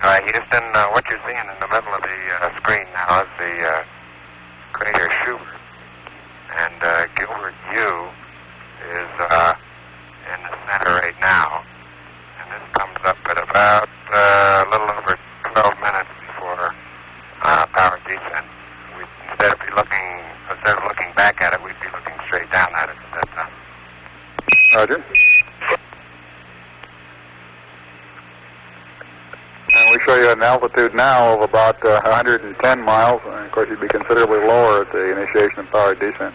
All right, Houston, uh, what you're seeing in the middle of the uh, screen now is the uh, crater Schubert. And uh, Gilbert U is uh, in the center right now. And this comes up at about uh, a little over 12 minutes before uh, power descent. We, instead of be looking, instead of looking back at it, we'd be looking straight down at it at that time. Roger. We show you an altitude now of about uh, 110 miles. And of course, you'd be considerably lower at the initiation of power descent.